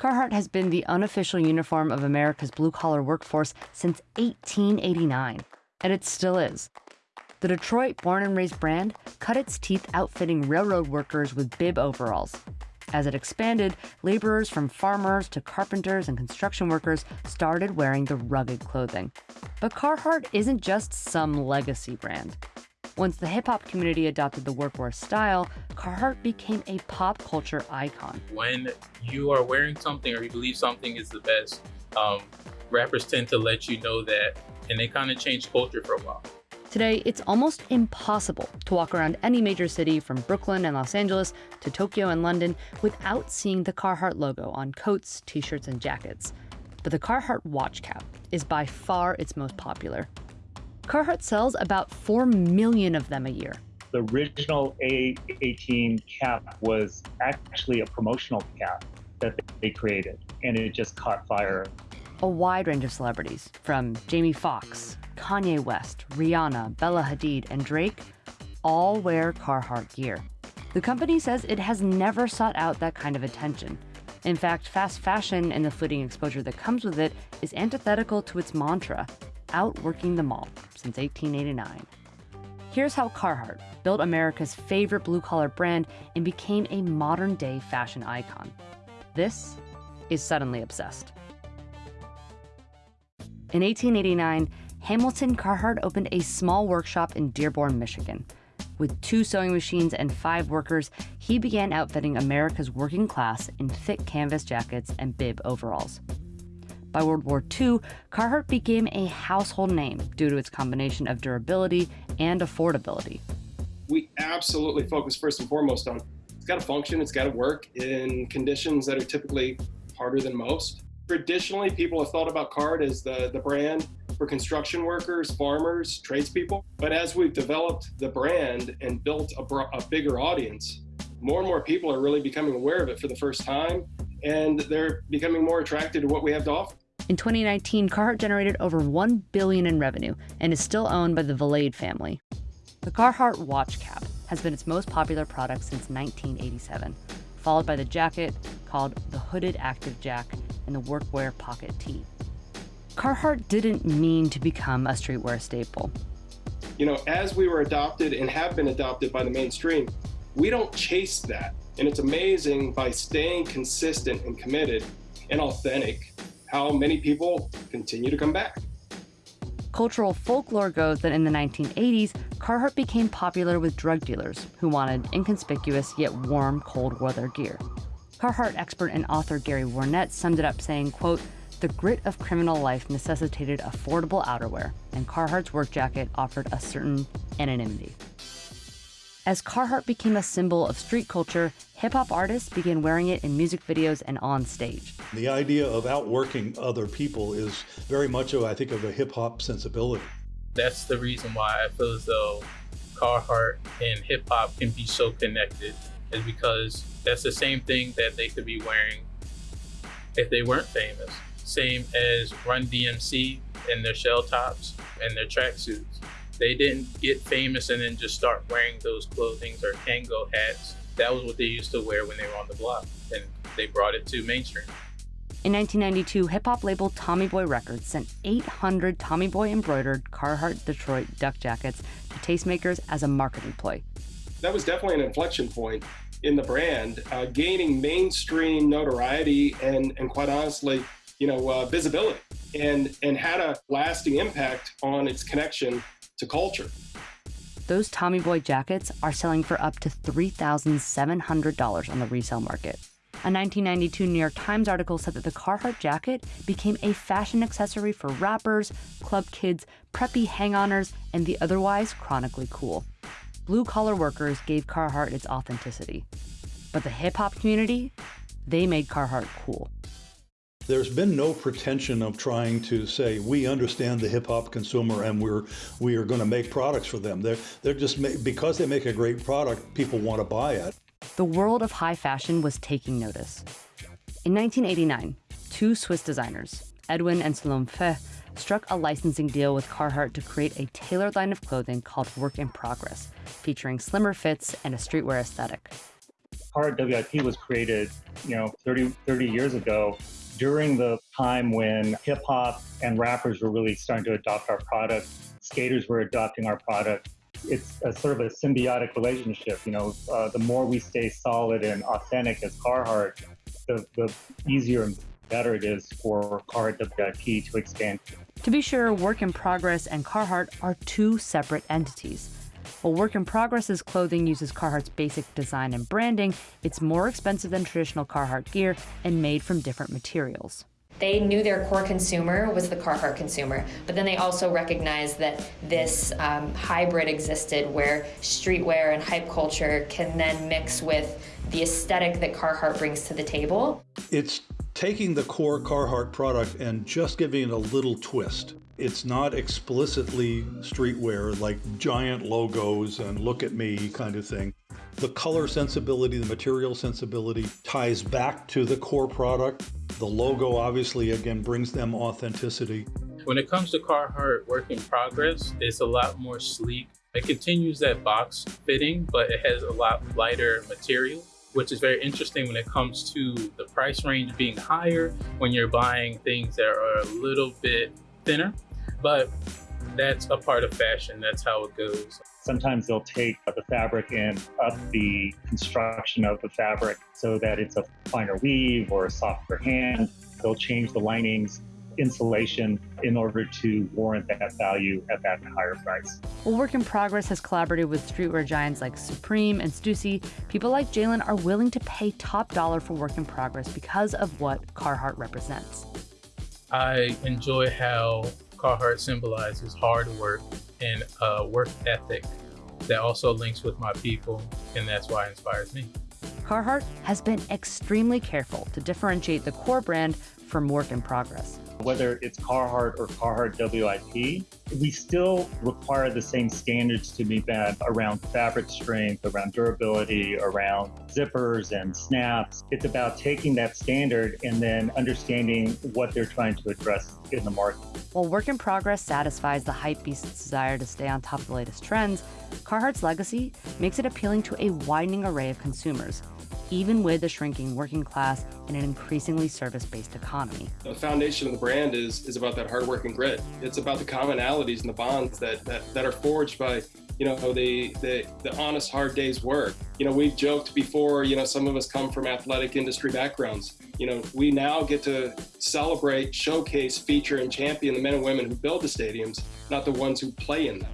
Carhartt has been the unofficial uniform of America's blue collar workforce since 1889, and it still is. The Detroit born and raised brand cut its teeth outfitting railroad workers with bib overalls. As it expanded, laborers from farmers to carpenters and construction workers started wearing the rugged clothing. But Carhartt isn't just some legacy brand. Once the hip hop community adopted the workwear style, Carhartt became a pop culture icon. When you are wearing something or you believe something is the best, um, rappers tend to let you know that, and they kind of change culture for a while. Today, it's almost impossible to walk around any major city from Brooklyn and Los Angeles to Tokyo and London without seeing the Carhartt logo on coats, t shirts, and jackets. But the Carhartt watch cap is by far its most popular. Carhartt sells about 4 million of them a year. The original A18 cap was actually a promotional cap that they created, and it just caught fire. A wide range of celebrities, from Jamie Foxx, Kanye West, Rihanna, Bella Hadid, and Drake, all wear Carhartt gear. The company says it has never sought out that kind of attention. In fact, fast fashion and the fleeting exposure that comes with it is antithetical to its mantra outworking them all since 1889. Here's how Carhartt built America's favorite blue collar brand and became a modern day fashion icon. This is Suddenly Obsessed. In 1889, Hamilton Carhartt opened a small workshop in Dearborn, Michigan. With two sewing machines and five workers, he began outfitting America's working class in thick canvas jackets and bib overalls. By World War II, Carhartt became a household name due to its combination of durability and affordability. We absolutely focus first and foremost on it's got to function, it's got to work in conditions that are typically harder than most. Traditionally, people have thought about Carhartt as the, the brand for construction workers, farmers, tradespeople. But as we've developed the brand and built a, a bigger audience, more and more people are really becoming aware of it for the first time, and they're becoming more attracted to what we have to offer. In 2019, Carhartt generated over 1 billion in revenue and is still owned by the Valade family. The Carhartt watch cap has been its most popular product since 1987, followed by the jacket called the Hooded Active Jac and the workwear pocket tee. Carhartt didn't mean to become a streetwear staple. You know, as we were adopted and have been adopted by the mainstream, we don't chase that. And it's amazing by staying consistent and committed and authentic how many people continue to come back. Cultural folklore goes that in the 1980s, Carhartt became popular with drug dealers who wanted inconspicuous yet warm cold weather gear. Carhartt expert and author Gary Warnett summed it up saying, quote, the grit of criminal life necessitated affordable outerwear, and Carhartt's work jacket offered a certain anonymity. As Carhartt became a symbol of street culture, hip hop artists began wearing it in music videos and on stage. The idea of outworking other people is very much, I think, of a hip hop sensibility. That's the reason why I feel as though Carhartt and hip hop can be so connected, is because that's the same thing that they could be wearing if they weren't famous. Same as Run DMC and their shell tops and their tracksuits they didn't get famous and then just start wearing those clothings or Kangol hats. That was what they used to wear when they were on the block, and they brought it to mainstream. In 1992, hip hop label Tommy Boy Records sent 800 Tommy Boy embroidered Carhartt Detroit duck jackets to tastemakers as a marketing ploy. That was definitely an inflection point in the brand, uh, gaining mainstream notoriety and, and quite honestly, you know, uh, visibility, and and had a lasting impact on its connection to culture. Those Tommy Boy jackets are selling for up to $3,700 on the resale market. A 1992 New York Times article said that the Carhartt jacket became a fashion accessory for rappers, club kids, preppy hang-oners, and the otherwise chronically cool. Blue collar workers gave Carhartt its authenticity. But the hip hop community, they made Carhartt cool. There's been no pretension of trying to say we understand the hip hop consumer and we're we are going to make products for them. They're they're just because they make a great product, people want to buy it. The world of high fashion was taking notice. In 1989, two Swiss designers, Edwin and Salome Faeh, struck a licensing deal with Carhartt to create a tailored line of clothing called Work in Progress, featuring slimmer fits and a streetwear aesthetic. Carhartt WIP was created, you know, 30, 30 years ago during the time when hip hop and rappers were really starting to adopt our product. Skaters were adopting our product. It's a sort of a symbiotic relationship. You know, uh, the more we stay solid and authentic as Carhartt, the, the easier and better it is for Carhartt WIP to expand. To be sure, Work in Progress and Carhartt are two separate entities. While Work in Progress's clothing uses Carhartt's basic design and branding, it's more expensive than traditional Carhartt gear and made from different materials. They knew their core consumer was the Carhartt consumer, but then they also recognized that this um, hybrid existed where streetwear and hype culture can then mix with the aesthetic that Carhartt brings to the table. It's taking the core Carhartt product and just giving it a little twist. It's not explicitly streetwear like giant logos and look at me kind of thing. The color sensibility, the material sensibility ties back to the core product. The logo obviously again brings them authenticity. When it comes to Carhartt work in progress, it's a lot more sleek. It continues that box fitting, but it has a lot lighter material which is very interesting when it comes to the price range being higher when you're buying things that are a little bit thinner. But that's a part of fashion. That's how it goes. Sometimes they'll take the fabric and up the construction of the fabric so that it's a finer weave or a softer hand. They'll change the linings insulation in order to warrant that value at that higher price. While Work in Progress has collaborated with streetwear giants like Supreme and Stussy, people like Jalen are willing to pay top dollar for Work in Progress because of what Carhartt represents. I enjoy how Carhartt symbolizes hard work and a work ethic that also links with my people, and that's why it inspires me. Carhartt has been extremely careful to differentiate the core brand from work in progress whether it's Carhartt or Carhartt WIP, we still require the same standards to be met around fabric strength, around durability, around zippers and snaps. It's about taking that standard and then understanding what they're trying to address in the market. While Work in Progress satisfies the hypebeast's desire to stay on top of the latest trends, Carhartt's legacy makes it appealing to a widening array of consumers even with a shrinking working class and an increasingly service-based economy. The foundation of the brand is, is about that hard work and grit. It's about the commonalities and the bonds that, that, that are forged by you know the, the the honest hard day's work you know we've joked before you know some of us come from athletic industry backgrounds you know we now get to celebrate showcase feature and champion the men and women who build the stadiums not the ones who play in them